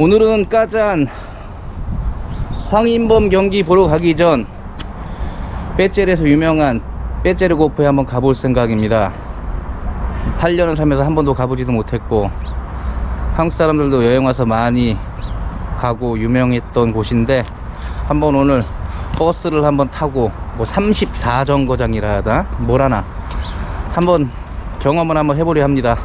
오늘은 까잔 황인범 경기 보러 가기 전 빼젤에서 유명한 빼젤 고프에 한번 가볼 생각입니다. 8년을 살면서 한 번도 가보지도 못했고 한국 사람들도 여행 와서 많이 가고 유명했던 곳인데 한번 오늘 버스를 한번 타고 뭐 34정거장이라 하다 뭐라나? 한번 경험을 한번 해보려 합니다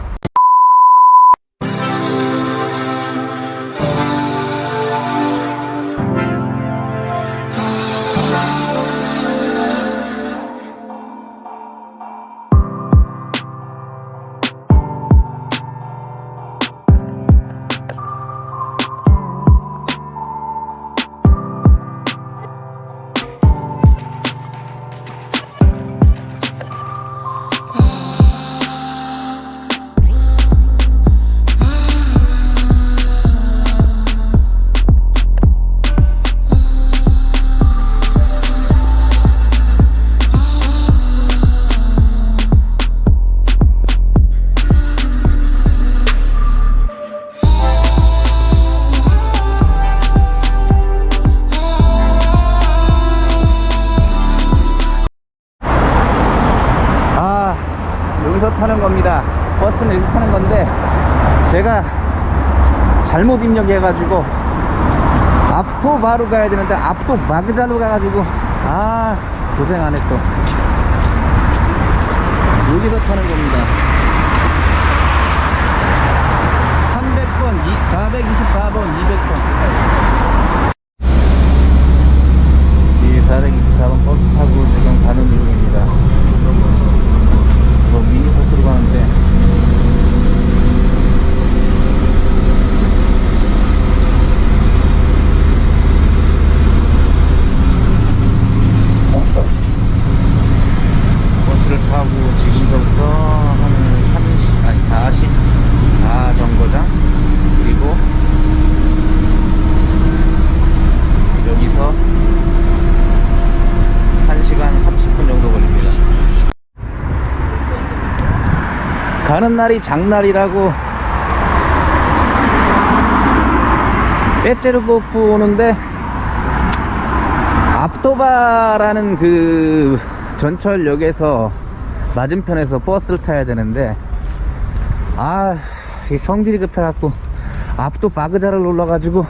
타는 겁니다. 버스는 여기서 타는 건데 제가 잘못 입력해 가지고 앞토 바로 가야 되는데 앞토 마그자로 가가지고 아 고생하네 또 여기서 타는 겁니다. 300번 424번 200번 이 424번 버스 타고 지금 가는 중입니다 뭐 미니버스로 가는데 버스를 타고 지금서부터 한 30, 아니 44 정거장 그리고 여기서 1시간 30분 정도 걸립니다 가는 날이 장날이라고. 빼째르고프 오는데 앞도바라는 그 전철역에서 맞은편에서 버스를 타야 되는데 아, 이 성질이 급해갖고 앞도 바그자를 눌러가지고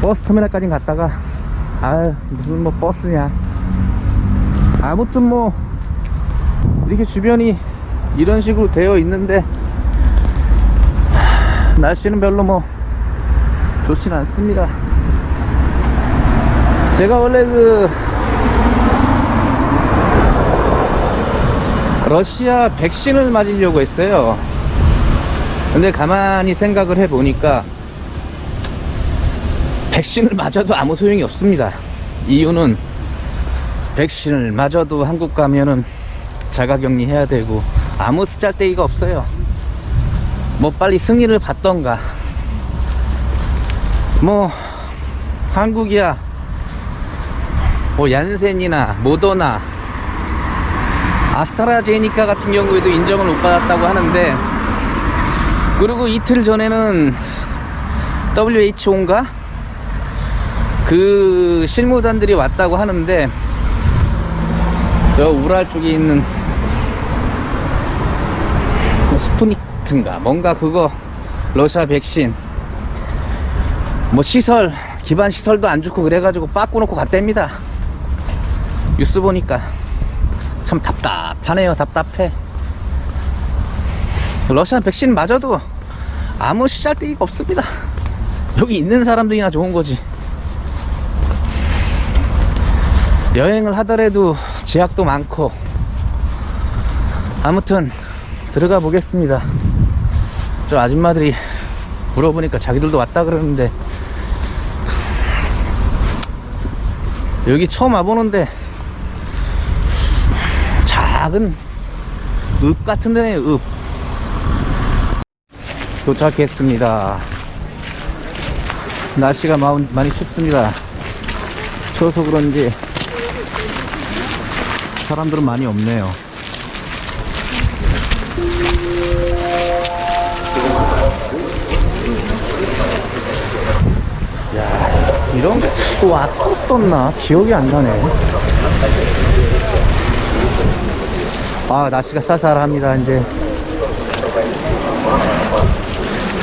버스 터미널까지 갔다가 아 무슨 뭐 버스냐. 아무튼 뭐 이렇게 주변이 이런 식으로 되어 있는데 하, 날씨는 별로 뭐 좋진 않습니다. 제가 원래 그 러시아 백신을 맞으려고 했어요. 근데 가만히 생각을 해보니까 백신을 맞아도 아무 소용이 없습니다. 이유는 백신을 맞아도 한국 가면은 자가격리 해야 되고 아무 쓰잘데기가 없어요. 뭐 빨리 승인을 받던가. 뭐 한국이야. 뭐 얀센이나 모더나. 아스트라제니카 같은 경우에도 인정을 못 받았다고 하는데 그리고 이틀 전에는 WHO인가? 그 실무단들이 왔다고 하는데 저 우랄 쪽에 있는 뭐 스푸니트인가? 뭔가 그거 러시아 백신. 뭐 시설 기반 시설도 안 좋고 그래가지고 빠꾸 놓고 갔답니다. 뉴스 보니까 참 답답하네요. 답답해. 러시아 백신 맞아도 아무 시잘데기가 없습니다. 여기 있는 사람들이나 좋은 거지. 여행을 하더라도 제약도 많고. 아무튼 들어가 보겠습니다. 저 아줌마들이 물어보니까 자기들도 왔다 그러는데 여기 처음 와보는데 작은 읍 같은 데네요 읍. 도착했습니다. 날씨가 마- 많이 춥습니다. 추워서 그런지 사람들은 많이 없네요 거 왔었었나? 기억이 안 나네. 아, 날씨가 쌀쌀합니다, 이제.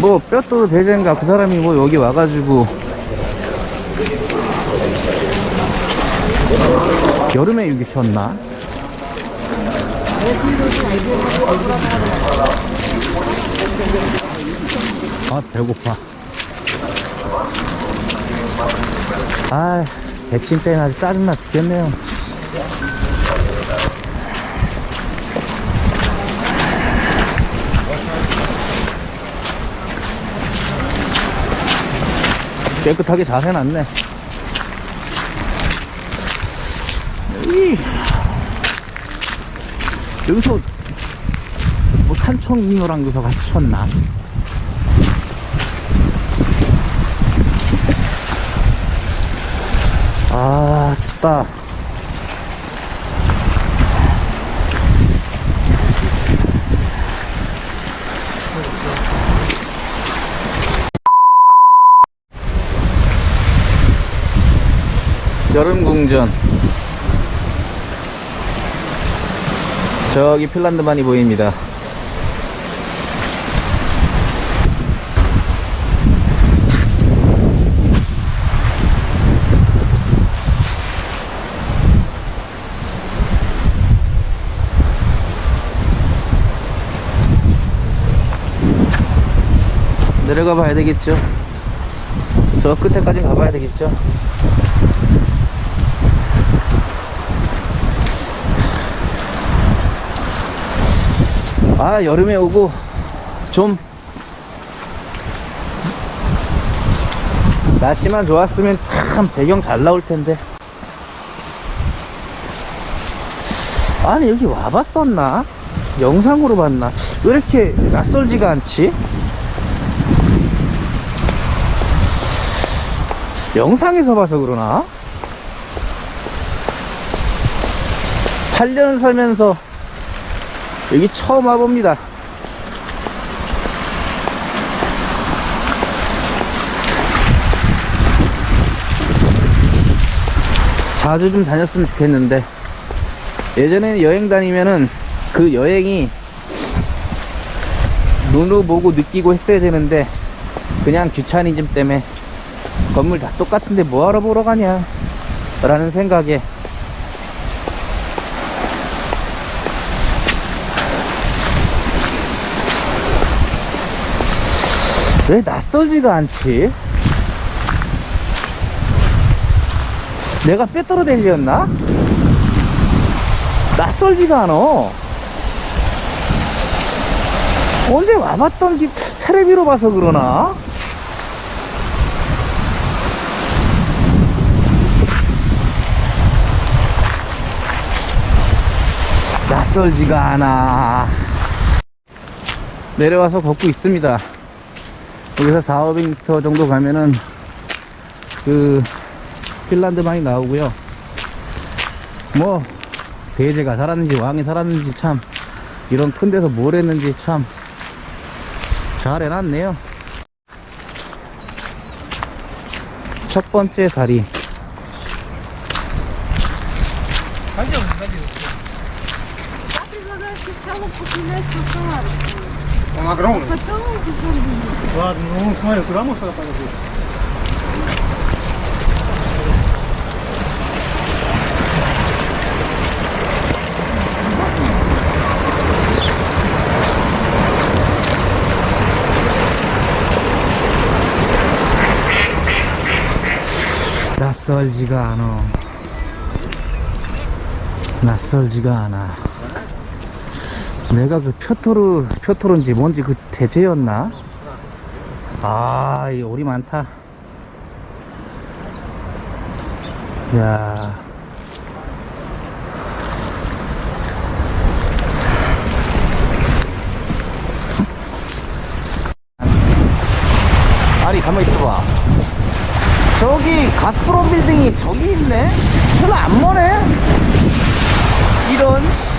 뭐, 뼈도 대전가 그 사람이 뭐 여기 와가지고. 여름에 여기 쉬었나? 아, 배고파. 아, 백신 때문에 아주 짜증나 죽겠네요. 깨끗하게 잘 해놨네. 이, 여기서 뭐 산청잉어랑 여기서 같이 쳤나? 아, 춥다. 여름 궁전. 저기 핀란드만이 보입니다. 내려가 봐야 되겠죠. 저 끝에까지 가봐야 되겠죠. 아, 여름에 오고 좀 날씨만 좋았으면 참 배경 잘 나올 텐데. 아니, 여기 와봤었나? 영상으로 봤나? 왜 이렇게 낯설지가 않지? 영상에서 봐서 그러나? 8년 살면서 여기 처음 와봅니다. 자주 좀 다녔으면 좋겠는데 예전에는 여행 다니면은 그 여행이 눈으로 보고 느끼고 했어야 되는데 그냥 귀차니즘 때문에 건물 다 똑같은데 뭐하러 보러 가냐 라는 생각에 왜 낯설지가 않지? 내가 빼떨어 댕겼나? 낯설지가 않아. 언제 와봤던 집 테레비로 봐서 그러나? 낯설지가 않아. 내려와서 걷고 있습니다. 여기서 4, 500m 정도 가면은 그 핀란드만이 나오고요. 뭐 대제가 살았는지 왕이 살았는지 참 이런 큰 데서 뭘 했는지 참 잘 해놨네요. 첫 번째 다리. парку. Он огромный. Потом уже Ладно, ну смотри, куда мусор пойдет? 낯설지가 않아. 낯설지가 않아. 내가 그 표토르, 표토르인지 뭔지 그 대제였나? 아, 이 오리 많다. 야. 아니, 가만히 있어봐. 저기 가스프롬 빌딩이 저기 있네? 별로 안 머네? 이런.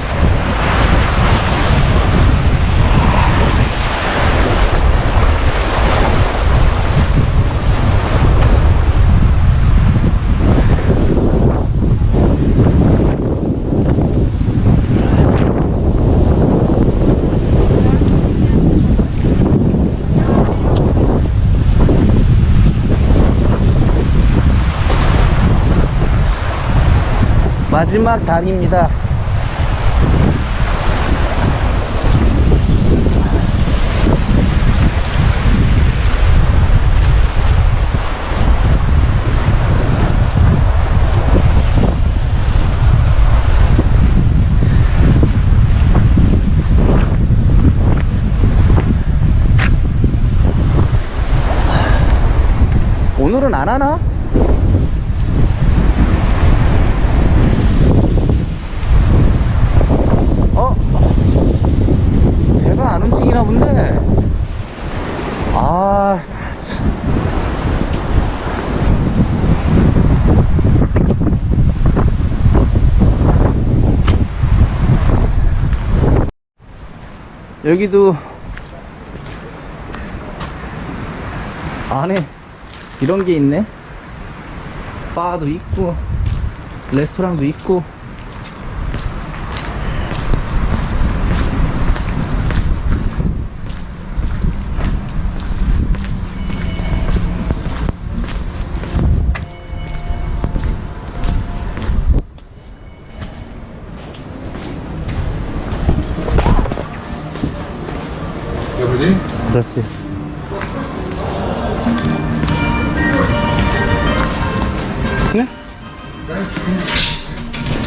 마지막 다리입니다. 오늘은 안 하나? 어? 배가 안 움직이나 본데? 아, 참. 여기도 안에 이런 게 있네. 바도 있고, 레스토랑도 있고. Здравствуйте. 네?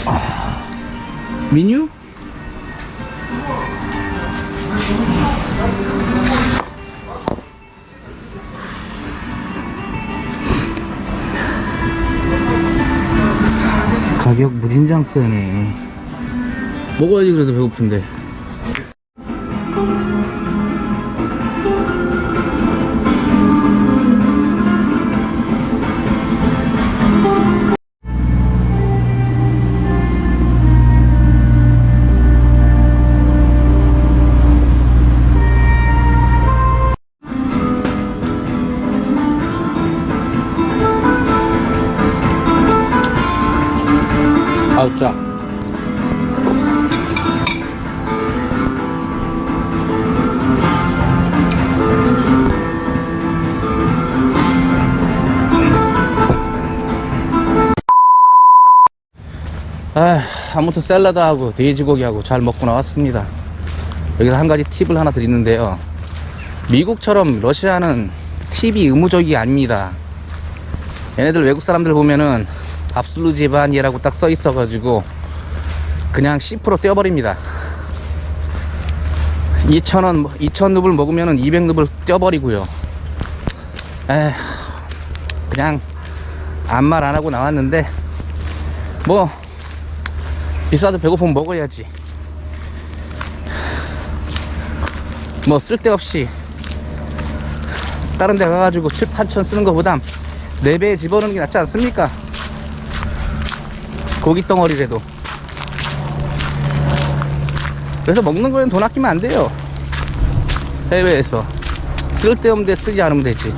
아, 메뉴? 가격 무진장 세네. 먹어야지 그래도 배고픈데. 아, 아무튼 샐러드하고 돼지고기하고 잘 먹고 나왔습니다. 여기서 한 가지 팁을 하나 드리는데요. 미국처럼 러시아는 팁이 의무적이 아닙니다. 얘네들 외국 사람들 보면은 압술루지반이라고 딱 써 있어 가지고 그냥 10% 떼어버립니다. 2,000원, 2,000루블 먹으면은 200루블 떼어버리고요. 에 그냥 아무 말 안 하고 나왔는데 뭐 비싸도 배고프면 먹어야지. 뭐 쓸데없이 다른 데 가가지고 7, 8천 쓰는 것보단 4배 집어넣는 게 낫지 않습니까? 고기 덩어리라도. 그래서 먹는 거엔 돈 아끼면 안 돼요. 해외에서. 쓸데없는 데 쓰지 않으면 되지.